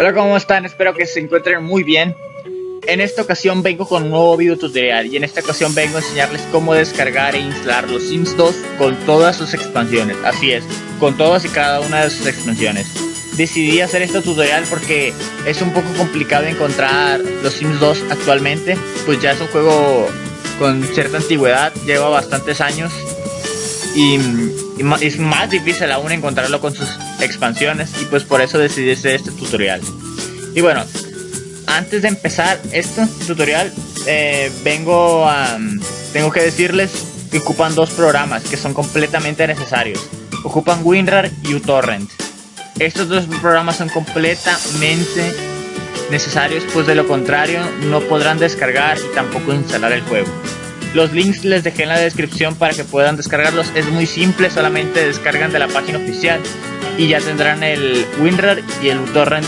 Hola, ¿cómo están? Espero que se encuentren muy bien. En esta ocasión vengo con un nuevo video tutorial y en esta ocasión vengo a enseñarles cómo descargar e instalar los Sims 2 con todas sus expansiones. Así es, con todas y cada una de sus expansiones. Decidí hacer este tutorial porque es un poco complicado encontrar los Sims 2 actualmente, pues ya es un juego con cierta antigüedad, lleva bastantes años y, es más difícil aún encontrarlo con sus expansiones y pues por eso decidí hacer este tutorial. Y bueno, antes de empezar este tutorial, eh, vengo a... Tengo que decirles que ocupan dos programas que son completamente necesarios. Ocupan WinRAR y uTorrent. Estos dos programas son completamente necesarios, pues de lo contrario no podrán descargar y tampoco instalar el juego. Los links les dejé en la descripción para que puedan descargarlos. Es muy simple, solamente descargan de la página oficial y ya tendrán el WinRAR y el uTorrent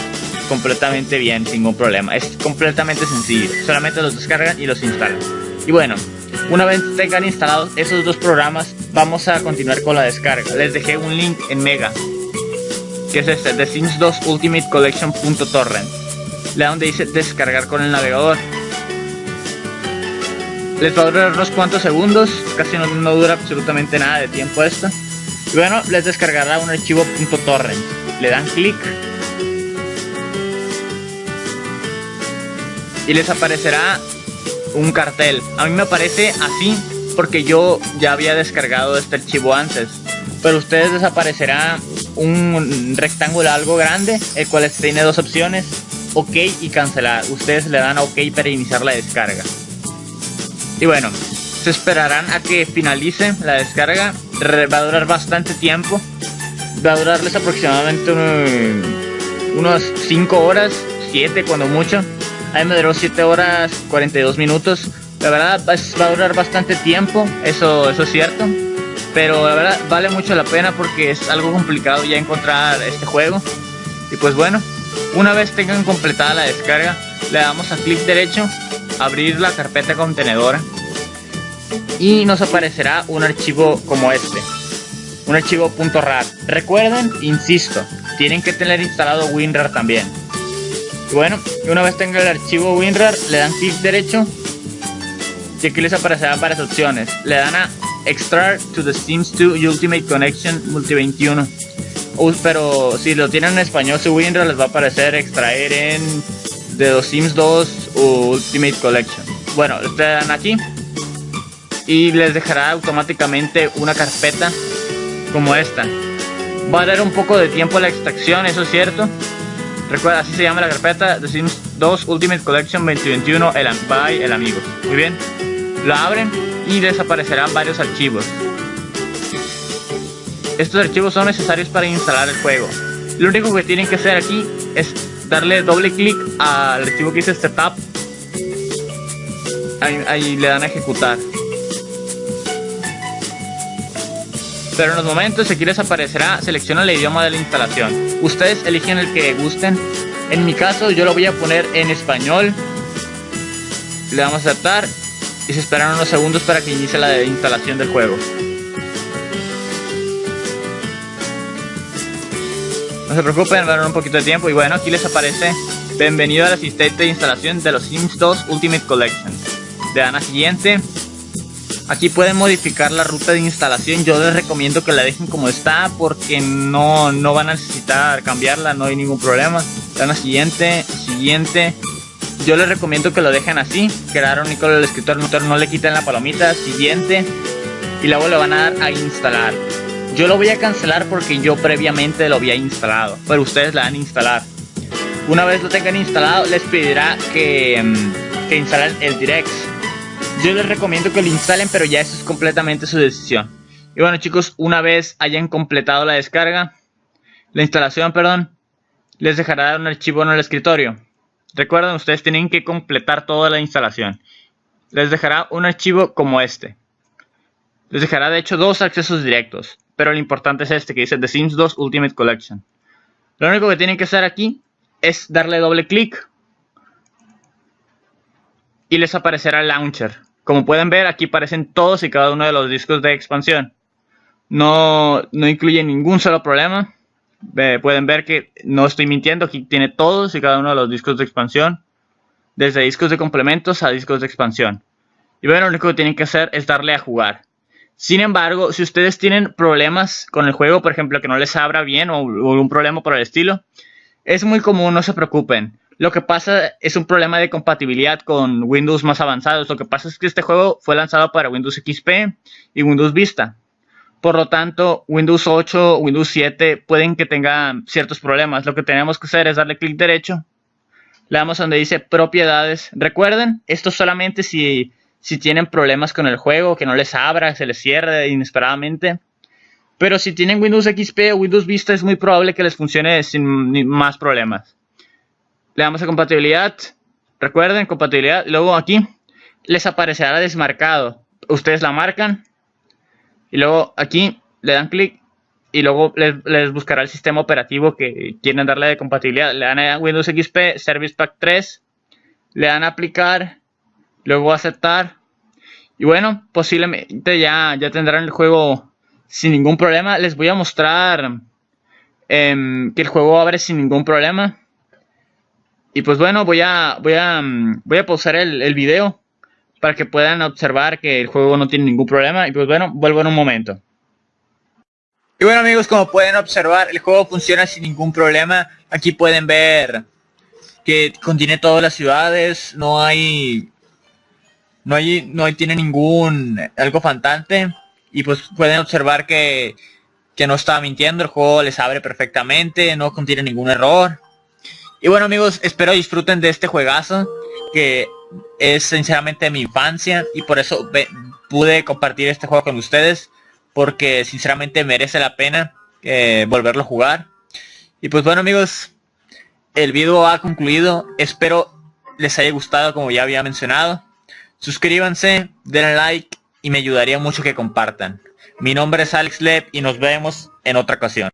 completamente bien, sin ningún problema. Es completamente sencillo, solamente los descargan y los instalan. Y bueno, una vez tengan instalados esos dos programas, vamos a continuar con la descarga. Les dejé un link en Mega, que es este, The Sims 2 Ultimate Collection.torrent. Donde dice descargar con el navegador. Les va a durar unos cuantos segundos, casi no, no dura absolutamente nada de tiempo esto. Y bueno, les descargará un archivo .torrent. Le dan clic y les aparecerá un cartel. A mí me aparece así porque yo ya había descargado este archivo antes. Pero ustedes les aparecerá un rectángulo algo grande, el cual tiene dos opciones, OK y cancelar. Ustedes le dan a OK para iniciar la descarga. Y bueno, se esperarán a que finalice la descarga. Va a durar bastante tiempo. Va a durarles aproximadamente unos 5 horas, 7 cuando mucho. Ahí me duró 7 horas 42 minutos. La verdad va a durar bastante tiempo, eso, eso es cierto. Pero la verdad vale mucho la pena porque es algo complicado ya encontrar este juego. Y pues bueno, una vez tengan completada la descarga, le damos a clic derecho, abrir la carpeta contenedora. Y nos aparecerá un archivo como este. Un archivo .rar. Recuerden, insisto, tienen que tener instalado WinRAR también. Y bueno, una vez tenga el archivo WinRAR, le dan clic derecho y aquí les aparecerán varias opciones. Le dan a Extract to the Sims 2 Ultimate Connection Multi 21. pero si lo tienen en español su WinRAR les va a aparecer extraer en de los Sims 2 Ultimate Collection. Bueno, le dan aquí y les dejará automáticamente una carpeta como esta. Va a dar un poco de tiempo la extracción, eso es cierto. Recuerda, así se llama la carpeta The Sims 2 Ultimate Collection 2021 el, by el amigo. Muy bien. La abren y desaparecerán varios archivos. Estos archivos son necesarios para instalar el juego. Lo único que tienen que hacer aquí es darle doble clic al archivo que dice Setup. Ahí le dan a ejecutar. Pero en los momentos aquí les aparecerá selecciona el idioma de la instalación. Ustedes eligen el que gusten. En mi caso yo lo voy a poner en español. Le damos a aceptar y se esperan unos segundos para que inicie la instalación del juego. No se preocupen, van un poquito de tiempo y bueno, aquí les aparece Bienvenido al asistente de instalación de los Sims 2 Ultimate Collection. Le dan a siguiente Aquí pueden modificar la ruta de instalación. Yo les recomiendo que la dejen como está porque no, no van a necesitar cambiarla, no hay ningún problema. Dan siguiente, siguiente. Yo les recomiendo que lo dejen así. Crearon con el escritor no le quiten la palomita. Siguiente. Y luego le van a dar a instalar. Yo lo voy a cancelar porque yo previamente lo había instalado. Pero ustedes la van a instalar. Una vez lo tengan instalado, les pedirá que, mm, que instalen el Direct yo les recomiendo que lo instalen, pero ya eso es completamente su decisión. Y bueno chicos, una vez hayan completado la descarga, la instalación, perdón, les dejará un archivo en el escritorio. Recuerden, ustedes tienen que completar toda la instalación. Les dejará un archivo como este. Les dejará de hecho dos accesos directos, pero lo importante es este que dice The Sims 2 Ultimate Collection. Lo único que tienen que hacer aquí es darle doble clic y les aparecerá el launcher. Como pueden ver, aquí aparecen todos y cada uno de los discos de expansión. No, no incluye ningún solo problema. pueden ver que no estoy mintiendo, aquí tiene todos y cada uno de los discos de expansión, desde discos de complementos a discos de expansión. Y bueno, lo único que tienen que hacer es darle a jugar. Sin embargo, si ustedes tienen problemas con el juego, por ejemplo, que no les abra bien o, un problema por el estilo, es muy común, no se preocupen. Lo que pasa es un problema de compatibilidad con Windows más avanzados. Lo que pasa es que este juego fue lanzado para Windows XP y Windows Vista. Por lo tanto, Windows 8, Windows 7 pueden que tengan ciertos problemas. Lo que tenemos que hacer es darle clic derecho. Le damos donde dice propiedades. Recuerden, esto solamente si, si tienen problemas con el juego, que no les abra, se les cierre inesperadamente. Pero si tienen Windows XP o Windows Vista es muy probable que les funcione sin más problemas. Le damos a compatibilidad. Recuerden, compatibilidad. Luego aquí les aparecerá desmarcado. Ustedes la marcan y luego aquí le dan clic y luego les, buscará el sistema operativo que quieren darle de compatibilidad. Le dan a Windows XP Service Pack 3, le dan a aplicar, luego aceptar. Y bueno, posiblemente ya, ya tendrán el juego sin ningún problema. Les voy a mostrar em, que el juego abre sin ningún problema. Y pues bueno, voy a, voy a, voy a pausar el, el video para que puedan observar que el juego no tiene ningún problema. Y pues bueno, vuelvo en un momento. Y bueno amigos, como pueden observar, el juego funciona sin ningún problema. Aquí pueden ver que contiene todas las ciudades, no hay no hay no hay, tiene ningún algo faltante y pues pueden observar que que no está mintiendo, el juego les abre perfectamente, no contiene ningún error. Y bueno amigos, espero disfruten de este juegazo que es sinceramente mi infancia y por eso pude compartir este juego con ustedes porque sinceramente merece la pena eh, volverlo a jugar. Y pues bueno amigos, el video ha concluido. Espero les haya gustado como ya había mencionado. Suscríbanse, denle like y me ayudaría mucho que compartan. Mi nombre es Alex Leb y nos vemos en otra ocasión.